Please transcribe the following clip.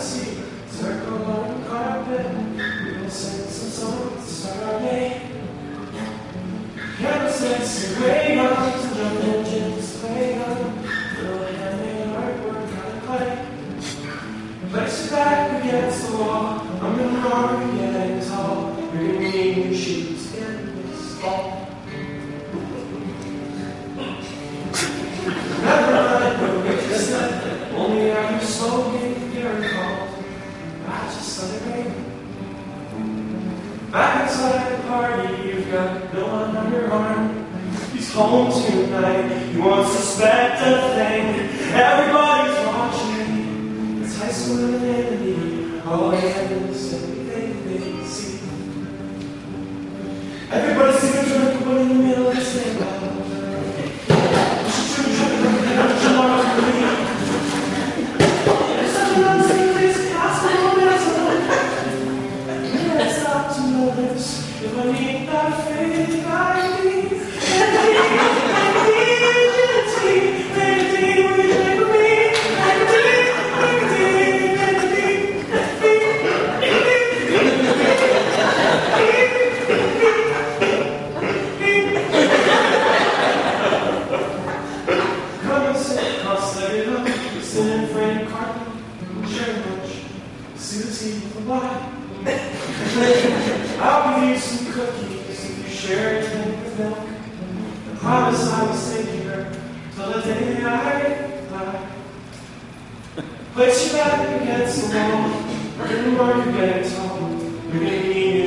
circle on carpet. We will sing some songs to start our day. Guns and engines play. Little handmade artwork out of clay. Place back against the wall. I'm in the arm rain. Back inside the party, you've got one on your arm. He's home tonight. He won't suspect a thing. Everybody's watching. It's high. All they have is everything they see. Everybody's a drink, but in the middle of this thing. Sit in frame carpet, share lunch, Susie lie. I'll give you some cookies if you share a drink with milk. I promise I will stay here till the day I die. Place your back against the wall, and while you're getting tall, you're gonna need